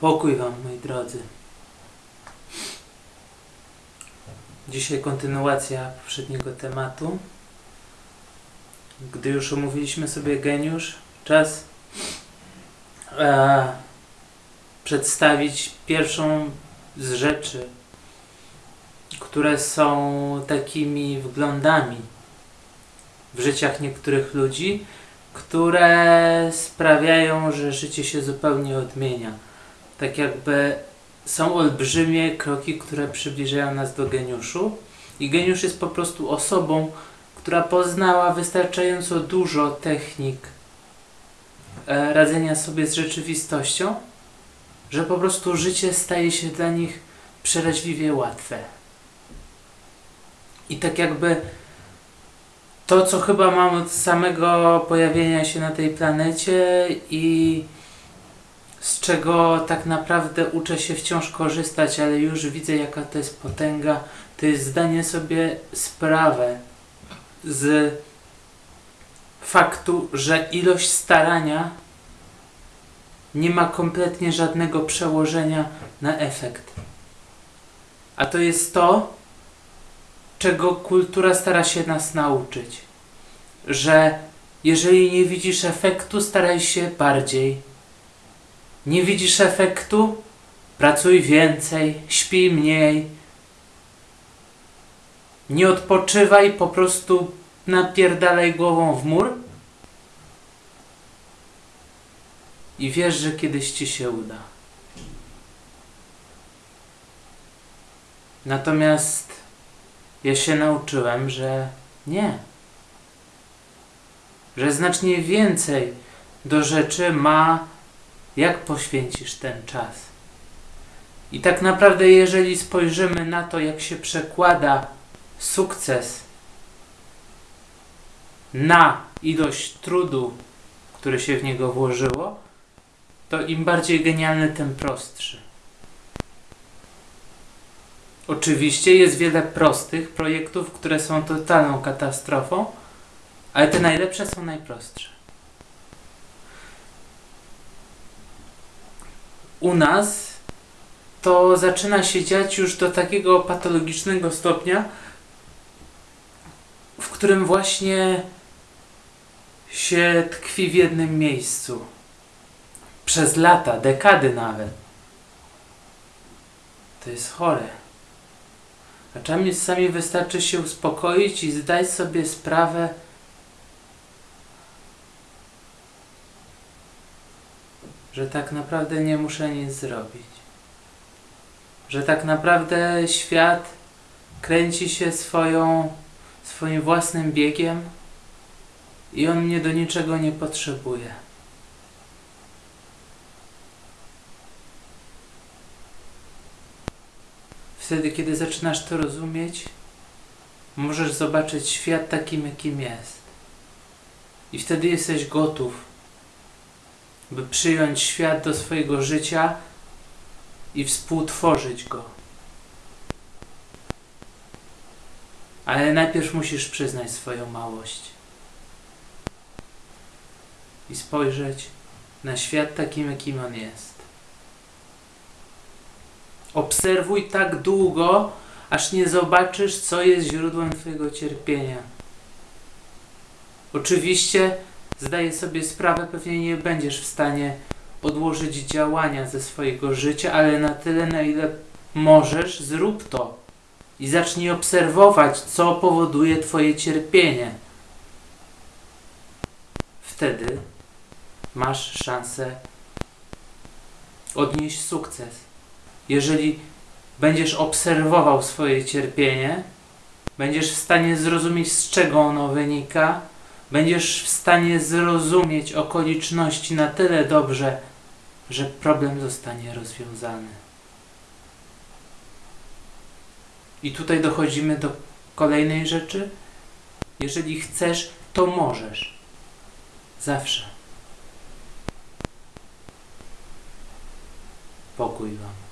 Pokój Wam, moi drodzy. Dzisiaj kontynuacja poprzedniego tematu. Gdy już omówiliśmy sobie geniusz, czas e, przedstawić pierwszą z rzeczy, które są takimi wglądami w życiach niektórych ludzi, które sprawiają, że życie się zupełnie odmienia. Tak jakby są olbrzymie kroki, które przybliżają nas do geniuszu. I geniusz jest po prostu osobą, która poznała wystarczająco dużo technik e, radzenia sobie z rzeczywistością, że po prostu życie staje się dla nich przeraźliwie łatwe. I tak jakby to, co chyba mam od samego pojawienia się na tej planecie i z czego tak naprawdę uczę się wciąż korzystać, ale już widzę, jaka to jest potęga, to jest zdanie sobie sprawę z faktu, że ilość starania nie ma kompletnie żadnego przełożenia na efekt. A to jest to, czego kultura stara się nas nauczyć. Że jeżeli nie widzisz efektu, staraj się bardziej. Nie widzisz efektu? Pracuj więcej, śpij mniej. Nie odpoczywaj, po prostu napierdalaj głową w mur. I wiesz, że kiedyś ci się uda. Natomiast ja się nauczyłem, że nie. Że znacznie więcej do rzeczy ma, jak poświęcisz ten czas. I tak naprawdę, jeżeli spojrzymy na to, jak się przekłada sukces na ilość trudu, który się w niego włożyło, to im bardziej genialny, tym prostszy. Oczywiście jest wiele prostych projektów, które są totalną katastrofą, ale te najlepsze są najprostsze. U nas to zaczyna się dziać już do takiego patologicznego stopnia, w którym właśnie się tkwi w jednym miejscu. Przez lata, dekady nawet. To jest chore. A czasami wystarczy się uspokoić i zdać sobie sprawę, że tak naprawdę nie muszę nic zrobić. Że tak naprawdę świat kręci się swoją, swoim własnym biegiem i on mnie do niczego nie potrzebuje. Wtedy, kiedy zaczynasz to rozumieć, możesz zobaczyć świat takim, jakim jest. I wtedy jesteś gotów, by przyjąć świat do swojego życia i współtworzyć go. Ale najpierw musisz przyznać swoją małość i spojrzeć na świat takim, jakim on jest. Obserwuj tak długo, aż nie zobaczysz, co jest źródłem Twojego cierpienia. Oczywiście zdaję sobie sprawę, pewnie nie będziesz w stanie odłożyć działania ze swojego życia, ale na tyle, na ile możesz, zrób to. I zacznij obserwować, co powoduje Twoje cierpienie. Wtedy masz szansę odnieść sukces. Jeżeli będziesz obserwował swoje cierpienie, będziesz w stanie zrozumieć, z czego ono wynika, będziesz w stanie zrozumieć okoliczności na tyle dobrze, że problem zostanie rozwiązany. I tutaj dochodzimy do kolejnej rzeczy. Jeżeli chcesz, to możesz. Zawsze. Pokój Wam.